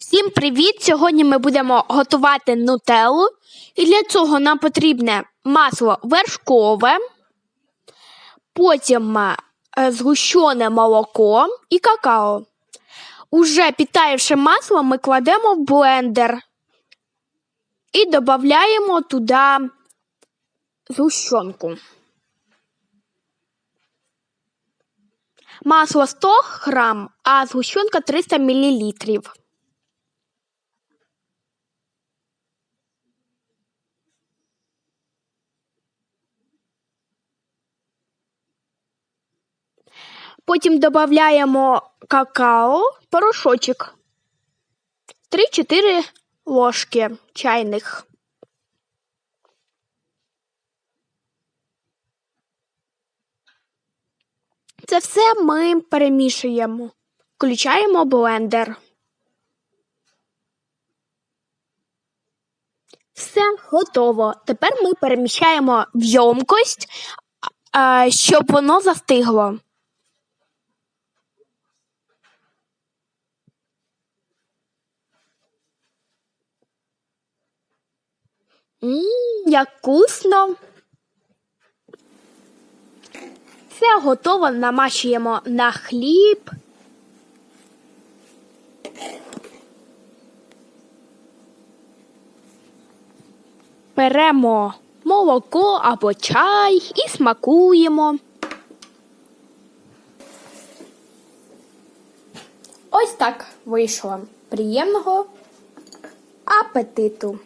Всім привіт! Сьогодні ми будемо готувати нутеллу. І для цього нам потрібне масло вершкове, потім е, згущене молоко і какао. Уже підтаявши масло, ми кладемо в блендер і додаємо туди згущенку. Масло 100 грам, а згущенка 300 мл. Потім додаємо какао, порошочок. 3-4 ложки чайних. Це все ми перемішуємо. Включаємо блендер. Все готово. Тепер ми переміщаємо в ємкость, щоб воно застигло. Ммм, як вкусно. Все готово, намащуємо на хліб. Беремо молоко або чай і смакуємо. Ось так вийшло. Приємного апетиту!